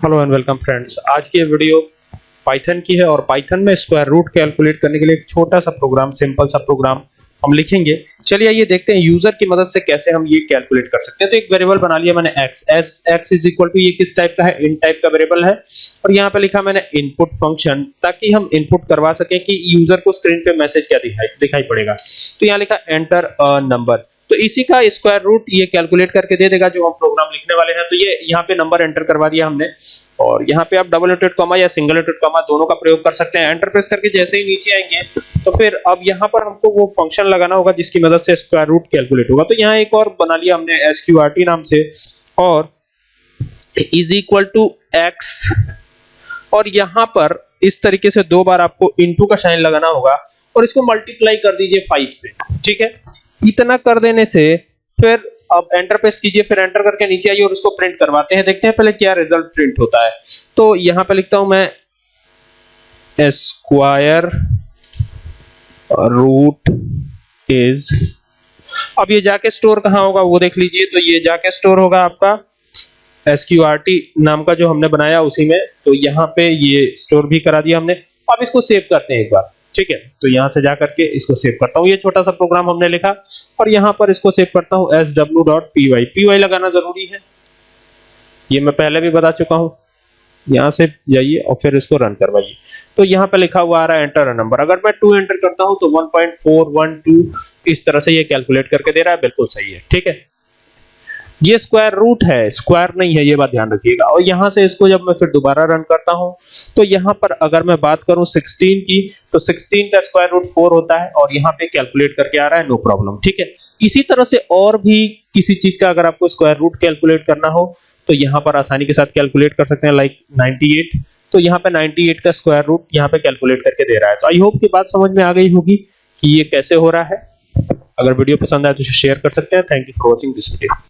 Hello and welcome friends आज की video Python की है और पाइथन में स्क्वायर रूट कैलकुलेट करने के लिए एक छोटा सा प्रोग्राम सिंपल सा प्रोग्राम हम लिखेंगे। चलिए आइए देखते हैं यूज़र की मदद से कैसे हम ये कैलकुलेट कर सकते हैं। तो एक वेरिएबल बना लिया मैंने x s, x is equal to ये किस टाइप का है? इन टाइप का वेरिएबल है। और यहाँ पे लिखा मैंने इनपुट फ़ंक्शन ताकि हम इनपुट करवा सकें कि यूज़र को स्क्रीन पे मैसेज क्या दिखाई दिखाई पड़ेगा। तो यहाँ लिखा एंटर नंबर तो इसी का स्क्वायर रूट ये कैलकुलेट करके दे देगा जो हम प्रोग्राम लिखने वाले हैं। तो ये यहाँ पे नंबर एंटर करवा दिया हमने। और यहाँ पे आप डबल इंटेड कॉमा या सिंगल इंटेड कॉमा दोनों का प्रयोग कर सकते हैं। एंटर प्रेस करके जैसे ही नीचे आएँगे तो फिर अब यहाँ पर हमको वो फ़ंक्शन लगाना होगा जिसकी मदद से स्क्वायर रूट कैलकुलेट होगा। तो यहाँ एक और बना लिया हमने एसक्यूआरटी नाम से। और इज़ इक्वल टू एक्स और यहाँ पर इस तरीके से दो बार आपको इनटू का साइन लगाना होगा। और इसको मल्टीप्लाई कर दीजिए फाइव से। ठीक है? इतना कर देने से फिर अब एंटर प्रेस कीजिए, फिर एंटर करके नीचे आइए और उसको प्रिंट करवाते हैं। देखते हैं पहले क्या रिज़ल्ट प्रिंट होता है। तो यहाँ पे लिखता हूँ मैं स्क्वायर रूट इज़ अब ये जाके स्टोर कहाँ होगा वो देख लीजिए। तो ये जाके स्टोर होगा आपका एसक्यूआरटी नाम का जो हमने बनाया उसी में। तो यहाँ पे ये स्टोर भी करा दिया हमने। अब इसको सेव करते हैं एक बार। ठीक है तो यहाँ से जाकर के इसको सेव करता हूँ। ये छोटा सा प्रोग्राम हमने लिखा और यहाँ पर इसको सेव करता हूँ S W dot P Y P Y लगाना ज़रूरी है। ये मैं पहले भी बता चुका हूँ। यहाँ से जाइए और फिर इसको रन करवाइए। तो यहाँ पे लिखा हुआ आ रहा है एंटर नंबर अगर मैं 2 एंटर करता हूँ तो 1.412 इस तरह से ये कैलकुलेट करके दे रहा है। बिल्कुल सही है। ठीक है? ये स्क्वायर रूट है स्क्वायर नहीं है, ये बात ध्यान रखिएगा। और यहाँ से इसको जब मैं फिर दोबारा रन करता हूँ तो यहाँ पर अगर मैं बात करूँ 16 की तो 16 का स्क्वायर रूट 4 होता है और यहाँ पे कैलकुलेट करके आ रहा है नो प्रॉब्लम ठीक है? इसी तरह से और भी किसी चीज़ का अगर आपको स्क्वायर रूट कैलकुलेट करना हो तो यहाँ पर आसानी के साथ कैलकुलेट कर सकते हैं लाइक 98 तो यहाँ पे 98 का स्क्वायर रूट यहाँ पे कैलकुलेट करके दे रहा है। तो आई होप की बात समझ में आ गई होगी कि ये कैसे हो रहा है। अगर वीडियो पसंद आए तो शेयर कर सकते हैं। Thank you for watching this video